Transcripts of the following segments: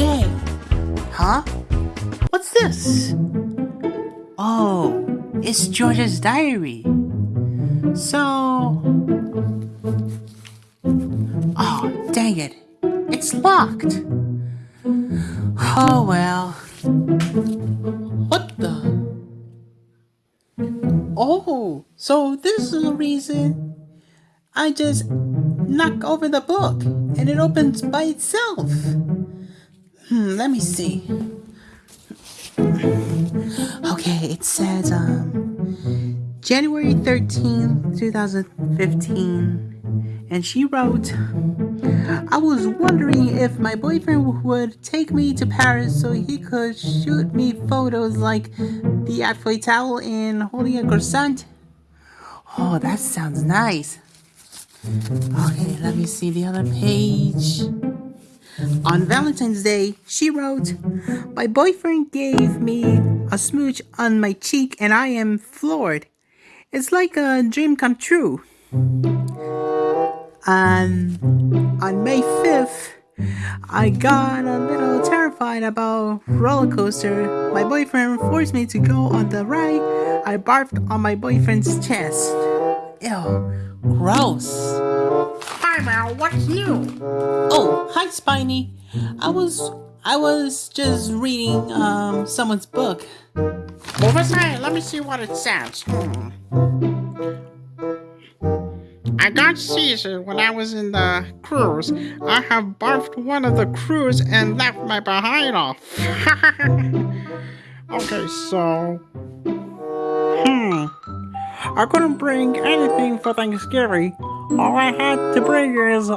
Huh? What's this? Oh, it's George's diary. So... Oh, dang it. It's locked. Oh well. What the? Oh, so this is the reason I just knock over the book and it opens by itself. Hmm, let me see. Okay, it says um January 13th, 2015. And she wrote, I was wondering if my boyfriend would take me to Paris so he could shoot me photos like the Eiffel Tower and holding a croissant. Oh, that sounds nice. Okay, let me see the other page. On Valentine's Day, she wrote, My boyfriend gave me a smooch on my cheek and I am floored. It's like a dream come true. And on May 5th, I got a little terrified about roller coaster. My boyfriend forced me to go on the ride. I barfed on my boyfriend's chest. Ew, gross. Hi what's new? Oh, hi Spiny. I was I was just reading um someone's book. Move aside, let me see what it says. Hmm. I got seizure when I was in the cruise. I have barfed one of the crews and left my behind off. okay, so... Hmm. I couldn't bring anything for Thanksgiving. All I had to bring is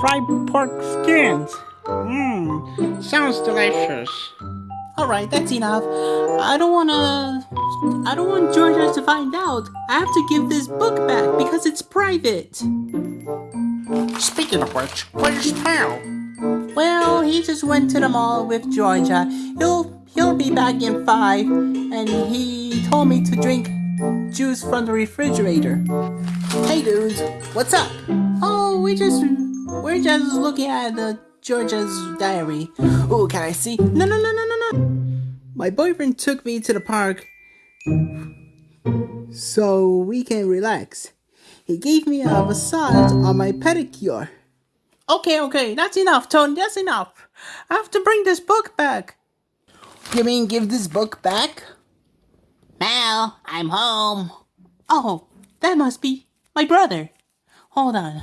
fried pork skins. Mmm, sounds delicious. Alright, that's enough. I don't wanna... I don't want Georgia to find out. I have to give this book back because it's private. Speaking of which, where's Pal? Well, he just went to the mall with Georgia. He'll he'll be back in five, and he told me to drink juice from the refrigerator. Hey dudes, what's up? Oh, we just we're just looking at Georgia's diary. Oh, can I see? No, no, no, no, no, no. My boyfriend took me to the park so we can relax. He gave me a massage on my pedicure. Okay, okay, that's enough, Tony, that's enough. I have to bring this book back. You mean give this book back? Mal, I'm home. Oh, that must be my brother. Hold on.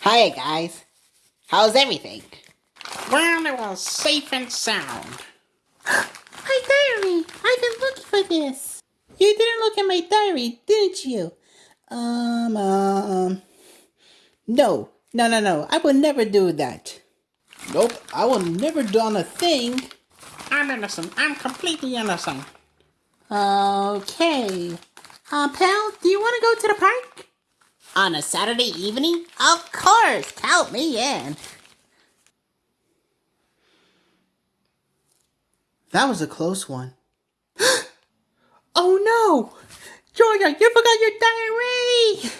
Hi guys. How's everything? Well, it was safe and sound. My diary! I've been looking for this. You didn't look at my diary, didn't you? Um, um... No, no, no, no. I would never do that. Nope, I will never done a thing. I'm innocent. I'm completely innocent. Okay. Uh, pal, do you want to go to the park? On a Saturday evening? Of course! Count me in. That was a close one. oh no! Georgia, you forgot your diary!